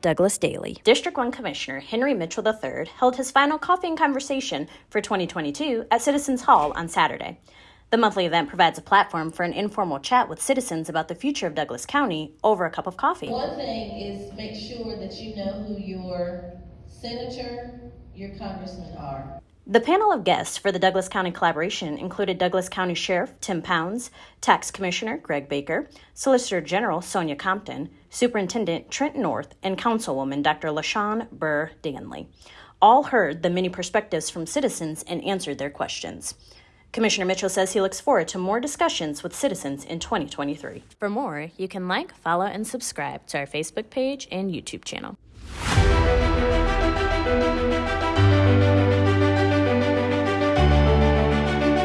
Douglas Daily. District 1 Commissioner Henry Mitchell III held his final coffee and conversation for 2022 at Citizens Hall on Saturday. The monthly event provides a platform for an informal chat with citizens about the future of Douglas County over a cup of coffee. One thing is make sure that you know who your senator, your congressmen are. The panel of guests for the Douglas County collaboration included Douglas County Sheriff Tim Pounds, Tax Commissioner Greg Baker, Solicitor General Sonia Compton, Superintendent Trent North, and Councilwoman Dr. LaShawn Burr Danley. All heard the many perspectives from citizens and answered their questions. Commissioner Mitchell says he looks forward to more discussions with citizens in 2023. For more, you can like, follow, and subscribe to our Facebook page and YouTube channel.